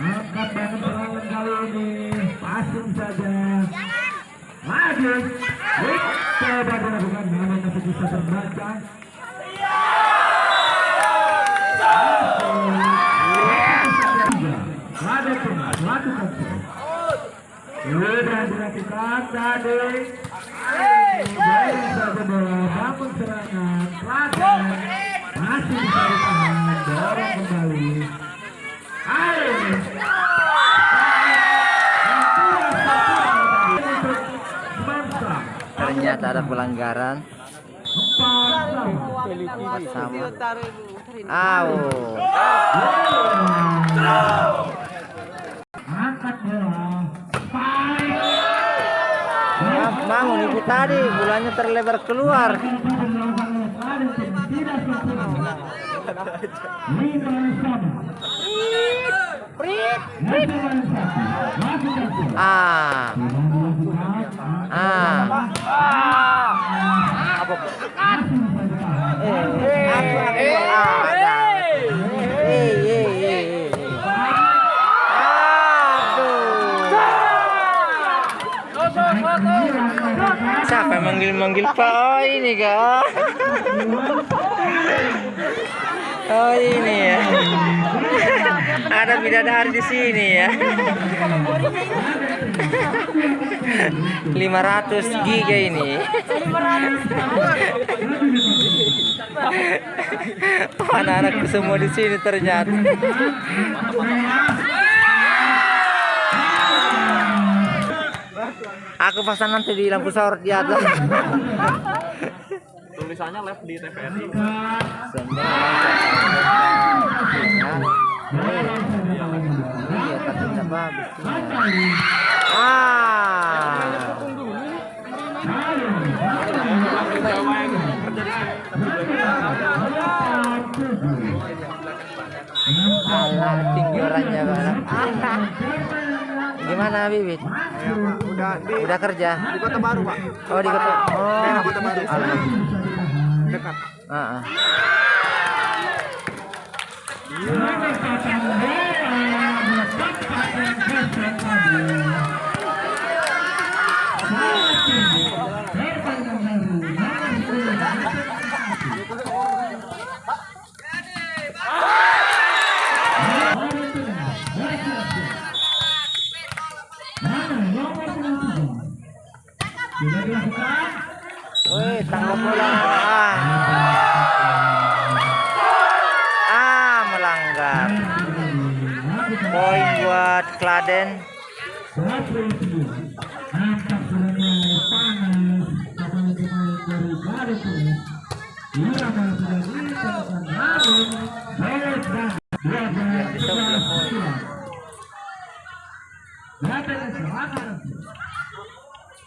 Angkat banget serangan kali ini. Passing saja. Coba dilakukan masih bisa terbaca. Ada Sudah dilakukan tadi. Baik saja bola serangan. Masih. Ada pelanggaran. Sama. Au. Ya, bangun ibu tadi bulannya terlebar keluar. Ah. Ah. Yang manggil-manggil Pak? Oh ini kak. Oh ini ya. Ada bidadari di sini ya. 500 giga ini. Anak-anakku semua di sini ternyata. Aku pasang nanti di lampu sorot di atas. Tulisannya left di TVRI. Iya, tapi orangnya banget. Gimana Bibit? Udah di Udah kerja? di Kota Baru, Pak. Oh di kota. Oh, Daerah Kota Baru. Alhamdulillah. Dekat. Ah, ah. Sudah Wih, tangkap bola. Ah. Ah, melanggar. Poin buat Kladen.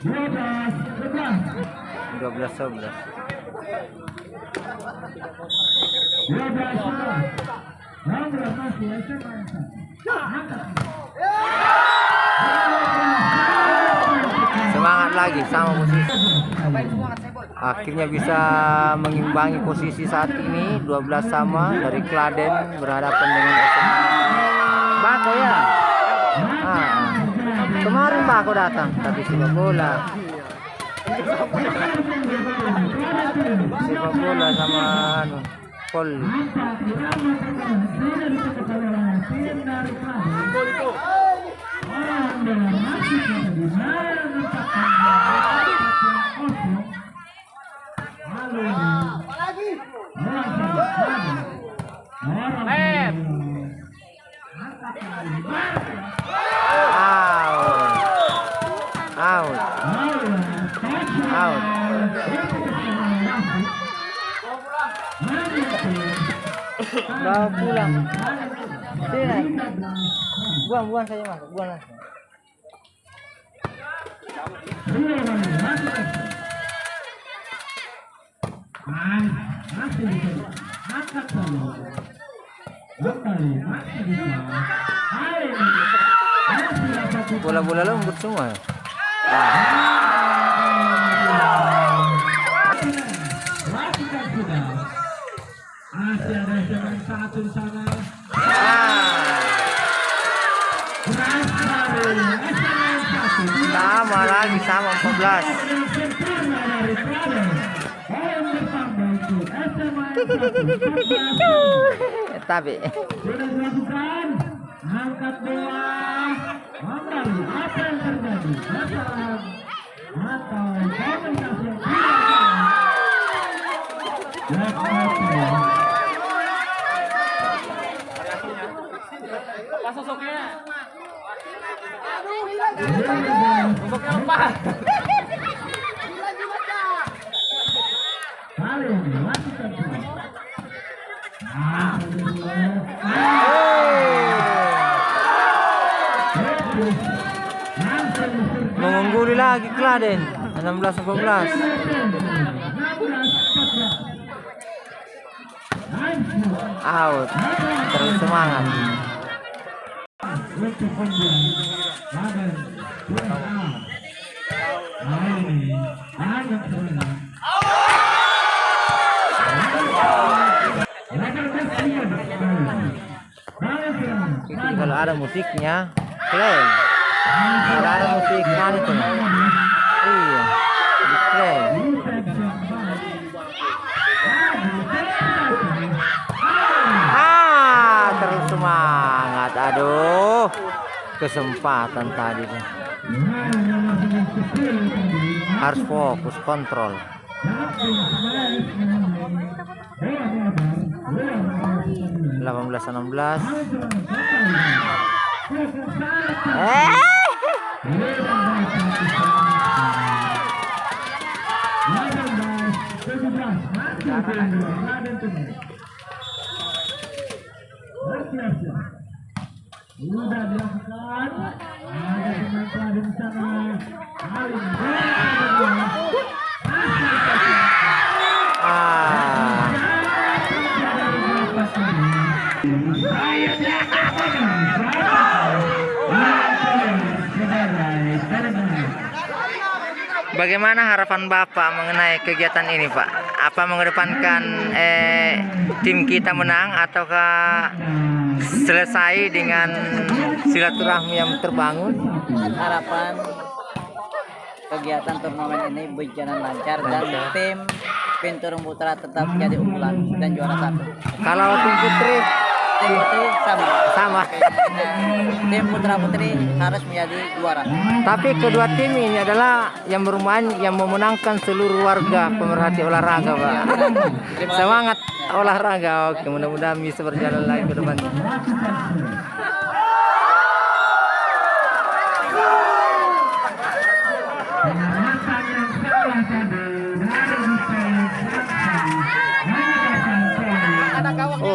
12 11. 12 11. 12 11. 16 masih SMA satu. Angkat. Semangat lagi sama posisi. Akhirnya bisa mengimbangi posisi saat ini 12 sama dari Kladen berhadapan dengan. Bako ya. Ah, ah. Kemarin Bako datang tapi sepak bola. Sepak bola sama anu Poli. Out. Out. Out. Bawa pulang. Sini. Buang, buang saja mas, buang lah. Dua kali masuk action. Nice. Masih bisa. Angkat solo. Kembali masih bisa. Hari ini masih dapat Bola-bola lembut semua. Nah, Lakukan sudah. Masih ada jalan satu di sana. sama lagi sama 14. Yang yang terjadi? Kesalahan. Atau komunikasi yang tidak. Pas sosoknya. Sosoknya lepas. Kali ini lakukan terus. Ah, Langsung diserbu. mengungguli lagi Kladen 16 14. Out. Terus semangat. Kalau ada musiknya, klaim. Kalau ada musik kan itu. Iya. Diklaim. Ah, terus semangat. Aduh. Kesempatan tadi tuh. Harus fokus kontrol. 18 16. Eh. Sudah dilakukan. Ada pemain di sana. Kali ini. Ah. Bagaimana harapan Bapak mengenai kegiatan ini, Pak? Apa mengedepankan eh, tim kita menang ataukah selesai dengan silaturahmi yang terbangun? harapan kegiatan turnamen ini berjalan lancar dan tim Pintu Putra tetap jadi unggulan dan juara satu. Kalau tim putri Tim putri sama. sama. Tim putra putri harus menjadi juara. Tapi kedua tim ini adalah yang bermain yang memenangkan seluruh warga pemerhati olahraga, Pak. Semangat olahraga. Oke, mudah-mudahan bisa berjalan lagi ke depan.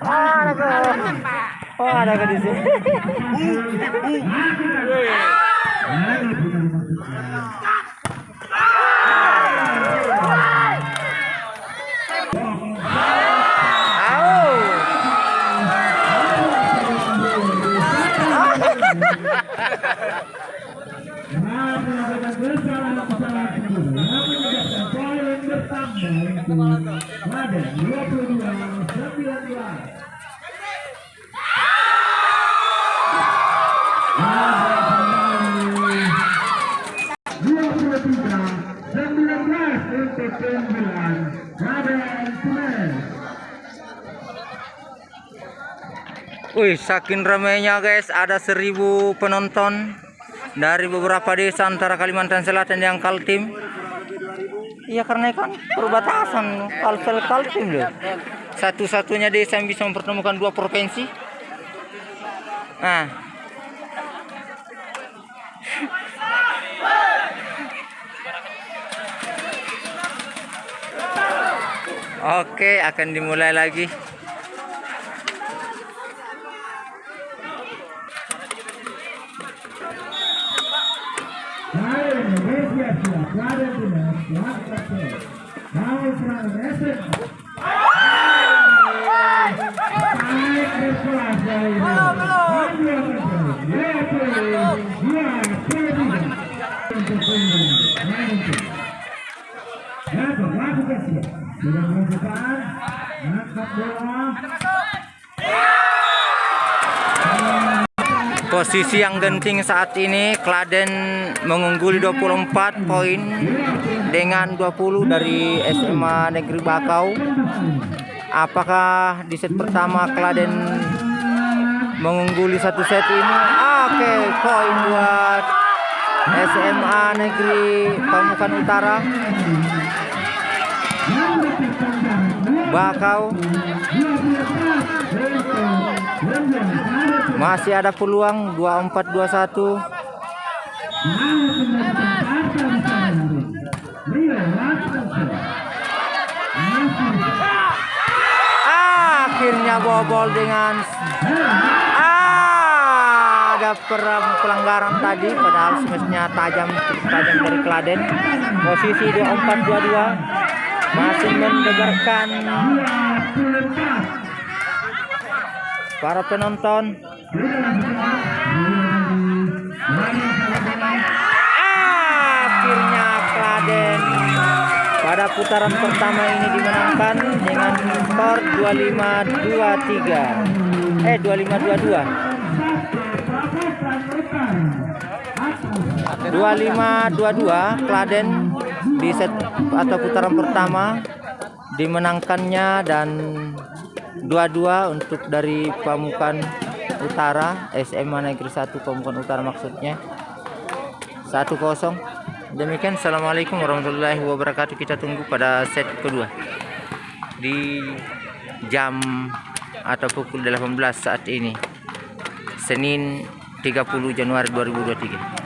Oh, ada ke. Oh, ada ke di sini. Wih, saking ramainya guys, ada seribu penonton dari beberapa desa antara Kalimantan Selatan yang Kaltim. Iya karena kan perbatasan Kalsel Kaltim loh. Satu-satunya desa yang bisa mempertemukan dua provinsi. Nah. Oke, akan dimulai lagi. Hai Sudah melakukan. Angkat bola. Posisi yang genting saat ini Kladen mengungguli 24 poin dengan 20 dari SMA Negeri Bakau. Apakah di set pertama Kladen mengungguli satu set ini? Oke, poin buat SMA Negeri Pamukan Utara. Bakau masih ada peluang 24 21. Akhirnya bobol dengan ah, ada per- pelanggaran tadi padahal semestinya tajam tajam dari Kladen. Posisi 24 22 masih mendebarkan para penonton. Akhirnya Kladen pada putaran pertama ini dimenangkan dengan skor 25-23. Eh 25-22. 25-22 Kladen di set atau putaran pertama dimenangkannya dan 22 untuk dari Pamukan Utara SMA Negeri 1 Pamukan Utara maksudnya. 1-0 demikian Assalamualaikum warahmatullahi wabarakatuh. Kita tunggu pada set kedua. Di jam atau pukul 18 saat ini Senin 30 Januari 2023